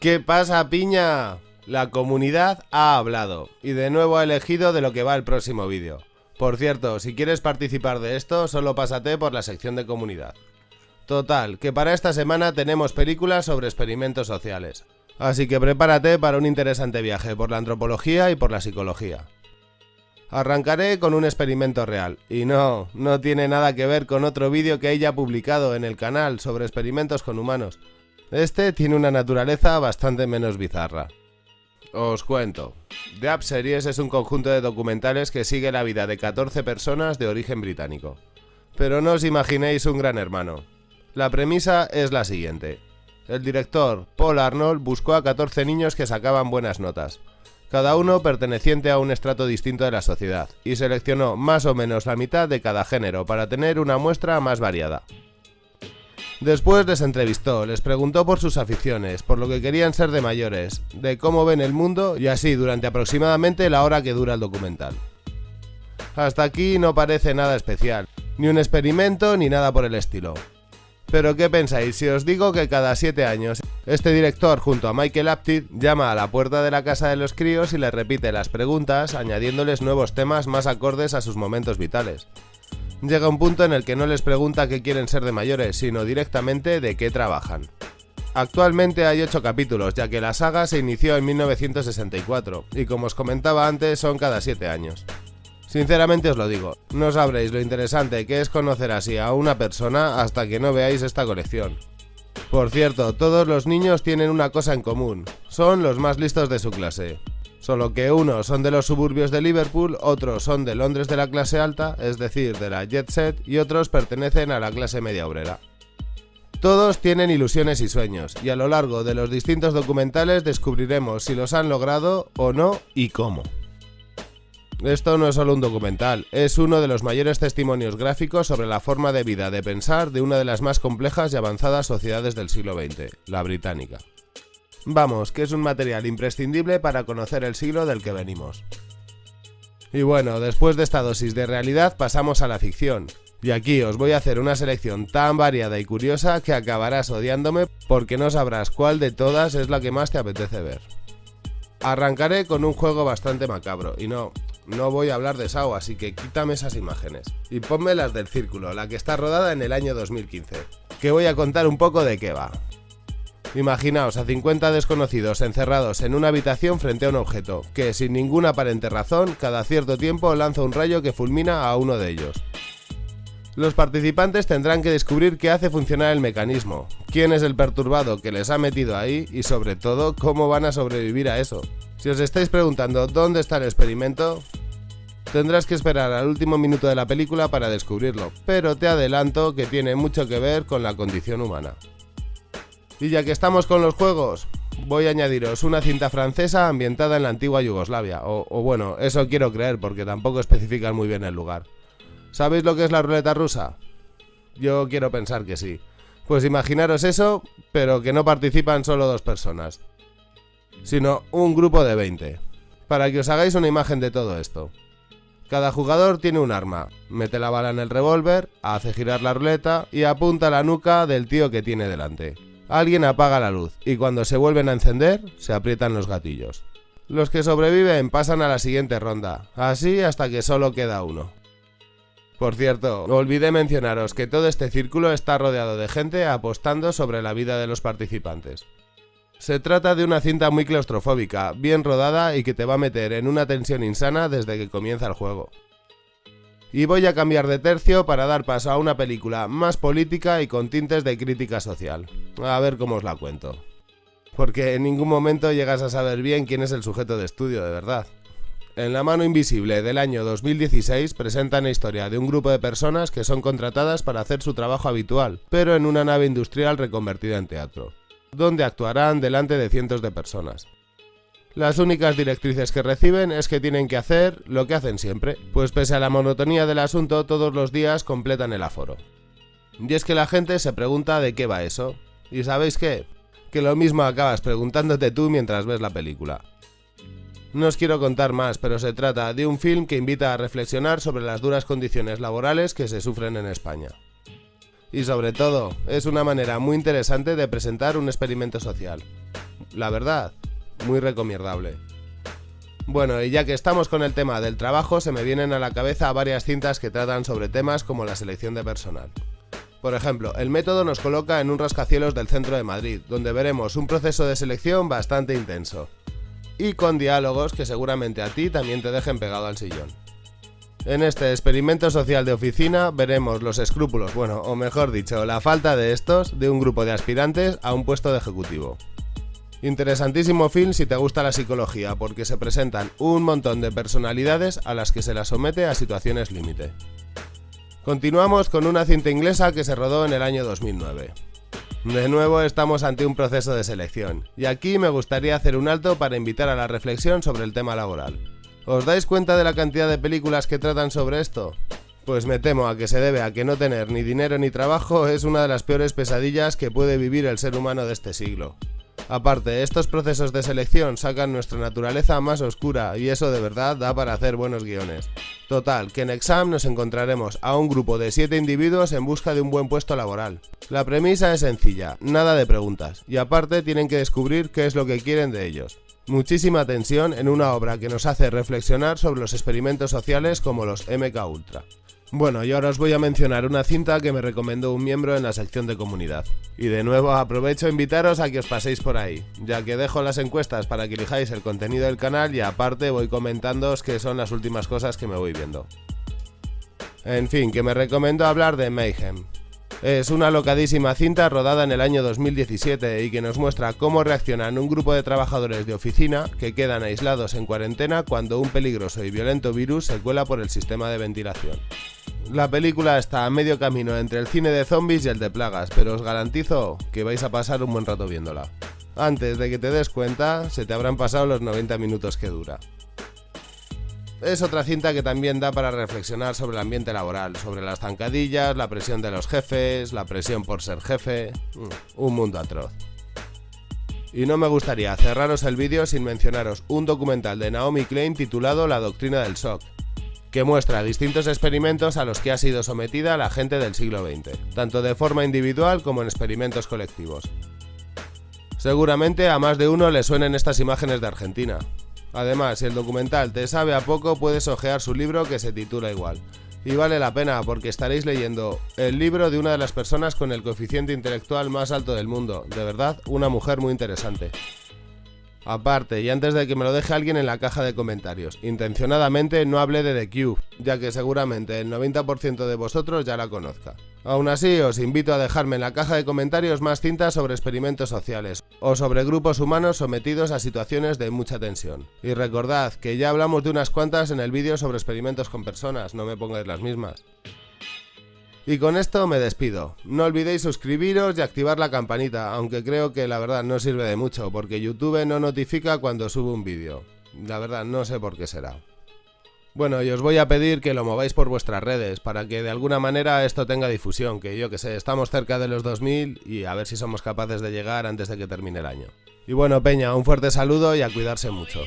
¿Qué pasa, piña? La comunidad ha hablado y de nuevo ha elegido de lo que va el próximo vídeo. Por cierto, si quieres participar de esto, solo pásate por la sección de comunidad. Total, que para esta semana tenemos películas sobre experimentos sociales. Así que prepárate para un interesante viaje por la antropología y por la psicología. Arrancaré con un experimento real, y no, no tiene nada que ver con otro vídeo que ella publicado en el canal sobre experimentos con humanos. Este tiene una naturaleza bastante menos bizarra. Os cuento. The App Series es un conjunto de documentales que sigue la vida de 14 personas de origen británico. Pero no os imaginéis un gran hermano. La premisa es la siguiente. El director, Paul Arnold, buscó a 14 niños que sacaban buenas notas, cada uno perteneciente a un estrato distinto de la sociedad, y seleccionó más o menos la mitad de cada género para tener una muestra más variada. Después les entrevistó, les preguntó por sus aficiones, por lo que querían ser de mayores, de cómo ven el mundo y así durante aproximadamente la hora que dura el documental. Hasta aquí no parece nada especial, ni un experimento ni nada por el estilo. Pero ¿qué pensáis si os digo que cada 7 años este director junto a Michael Apted llama a la puerta de la casa de los críos y les repite las preguntas añadiéndoles nuevos temas más acordes a sus momentos vitales? Llega un punto en el que no les pregunta qué quieren ser de mayores, sino directamente de qué trabajan. Actualmente hay 8 capítulos, ya que la saga se inició en 1964, y como os comentaba antes son cada 7 años. Sinceramente os lo digo, no sabréis lo interesante que es conocer así a una persona hasta que no veáis esta colección. Por cierto, todos los niños tienen una cosa en común, son los más listos de su clase. Solo que unos son de los suburbios de Liverpool, otros son de Londres de la clase alta, es decir, de la jet set, y otros pertenecen a la clase media obrera. Todos tienen ilusiones y sueños, y a lo largo de los distintos documentales descubriremos si los han logrado o no y cómo. Esto no es solo un documental, es uno de los mayores testimonios gráficos sobre la forma de vida de pensar de una de las más complejas y avanzadas sociedades del siglo XX, la británica. Vamos, que es un material imprescindible para conocer el siglo del que venimos. Y bueno, después de esta dosis de realidad pasamos a la ficción. Y aquí os voy a hacer una selección tan variada y curiosa que acabarás odiándome porque no sabrás cuál de todas es la que más te apetece ver. Arrancaré con un juego bastante macabro, y no, no voy a hablar de Sao, así que quítame esas imágenes. Y ponme las del círculo, la que está rodada en el año 2015. Que voy a contar un poco de qué va. Imaginaos a 50 desconocidos encerrados en una habitación frente a un objeto, que sin ninguna aparente razón, cada cierto tiempo lanza un rayo que fulmina a uno de ellos. Los participantes tendrán que descubrir qué hace funcionar el mecanismo, quién es el perturbado que les ha metido ahí y sobre todo cómo van a sobrevivir a eso. Si os estáis preguntando dónde está el experimento, Tendrás que esperar al último minuto de la película para descubrirlo, pero te adelanto que tiene mucho que ver con la condición humana. Y ya que estamos con los juegos, voy a añadiros una cinta francesa ambientada en la antigua Yugoslavia, o, bueno, eso quiero creer porque tampoco especifican muy bien el lugar. ¿Sabéis lo que es la ruleta rusa? Yo quiero pensar que sí. Pues imaginaros eso, pero que no participan solo dos personas, sino un grupo de 20. Para que os hagáis una imagen de todo esto. Cada jugador tiene un arma, mete la bala en el revólver, hace girar la ruleta y apunta a la nuca del tío que tiene delante. Alguien apaga la luz y cuando se vuelven a encender, se aprietan los gatillos. Los que sobreviven pasan a la siguiente ronda, así hasta que solo queda uno. Por cierto, olvidé mencionaros que todo este círculo está rodeado de gente apostando sobre la vida de los participantes. Se trata de una cinta muy claustrofóbica, bien rodada y que te va a meter en una tensión insana desde que comienza el juego. Y voy a cambiar de tercio para dar paso a una película más política y con tintes de crítica social. A ver cómo os la cuento. Porque en ningún momento llegas a saber bien quién es el sujeto de estudio de verdad. En La mano invisible del año 2016 presentan la historia de un grupo de personas que son contratadas para hacer su trabajo habitual, pero en una nave industrial reconvertida en teatro donde actuarán delante de cientos de personas. Las únicas directrices que reciben es que tienen que hacer lo que hacen siempre, pues pese a la monotonía del asunto todos los días completan el aforo. Y es que la gente se pregunta de qué va eso. ¿Y sabéis qué? Que lo mismo acabas preguntándote tú mientras ves la película. No os quiero contar más, pero se trata de un film que invita a reflexionar sobre las duras condiciones laborales que se sufren en España. Y sobre todo, es una manera muy interesante de presentar un experimento social. la verdad, muy recomendable. Bueno, y ya que estamos con el tema del trabajo, se me vienen a la cabeza varias cintas que tratan sobre temas como la selección de personal. Por ejemplo, el método nos coloca en un rascacielos del centro de Madrid, donde veremos un proceso de selección bastante intenso. Y con diálogos que seguramente a ti también te dejen pegado al sillón. En este experimento social de oficina veremos los escrúpulos, bueno, o mejor dicho, la falta de estos de un grupo de aspirantes a un puesto de ejecutivo. Interesantísimo film si te gusta la psicología, porque se presentan un montón de personalidades a las que se las somete a situaciones límite. Continuamos con una cinta inglesa que se rodó en el año 2009. De nuevo estamos ante un proceso de selección, y aquí me gustaría hacer un alto para invitar a la reflexión sobre el tema laboral. ¿Os dais cuenta de la cantidad de películas que tratan sobre esto? Pues me temo a que se debe a que no tener ni dinero ni trabajo es una de las peores pesadillas que puede vivir el ser humano de este siglo. Aparte, estos procesos de selección sacan nuestra naturaleza más oscura y eso de verdad da para hacer buenos guiones. Total, que en Exam nos encontraremos a un grupo de 7 individuos en busca de un buen puesto laboral. La premisa es sencilla, nada de preguntas, y aparte tienen que descubrir qué es lo que quieren de ellos. Muchísima tensión en una obra que nos hace reflexionar sobre los experimentos sociales como los MK Ultra. Bueno, y ahora os voy a mencionar una cinta que me recomendó un miembro en la sección de comunidad. Y de nuevo aprovecho a invitaros a que os paséis por ahí, ya que dejo las encuestas para que elijáis el contenido del canal y aparte voy comentándoos qué son las últimas cosas que me voy viendo. En fin, que me recomiendo hablar de Mayhem. Es una locadísima cinta rodada en el año 2017 y que nos muestra cómo reaccionan un grupo de trabajadores de oficina que quedan aislados en cuarentena cuando un peligroso y violento virus se cuela por el sistema de ventilación. La película está a medio camino entre el cine de zombies y el de plagas, pero os garantizo que vais a pasar un buen rato viéndola. Antes de que te des cuenta, se te habrán pasado los 90 minutos que dura. Es otra cinta que también da para reflexionar sobre el ambiente laboral, sobre las zancadillas, la presión de los jefes, la presión por ser jefe, mm, un mundo atroz. Y no me gustaría cerraros el vídeo sin mencionaros un documental de Naomi Klein titulado La doctrina del shock, que muestra distintos experimentos a los que ha sido sometida la gente del siglo XX, tanto de forma individual como en experimentos colectivos. Seguramente a más de uno le suenen estas imágenes de Argentina. Además, si el documental te sabe a poco, puedes ojear su libro que se titula igual. Y vale la pena porque estaréis leyendo el libro de una de las personas con el coeficiente intelectual más alto del mundo. De verdad, una mujer muy interesante. Aparte, y antes de que me lo deje alguien en la caja de comentarios, intencionadamente no hablé de The Cube, ya que seguramente el 90% de vosotros ya la conozca. Aún así, os invito a dejarme en la caja de comentarios más cintas sobre experimentos sociales, o sobre grupos humanos sometidos a situaciones de mucha tensión. Y recordad que ya hablamos de unas cuantas en el vídeo sobre experimentos con personas, no me pongáis las mismas. Y con esto me despido. No olvidéis suscribiros y activar la campanita, aunque creo que la verdad no sirve de mucho, porque YouTube no notifica cuando subo un vídeo. La verdad no sé por qué será. Bueno, y os voy a pedir que lo mováis por vuestras redes, para que de alguna manera esto tenga difusión, que yo que sé, estamos cerca de los 2000 y a ver si somos capaces de llegar antes de que termine el año. Y bueno, Peña, un fuerte saludo y a cuidarse mucho.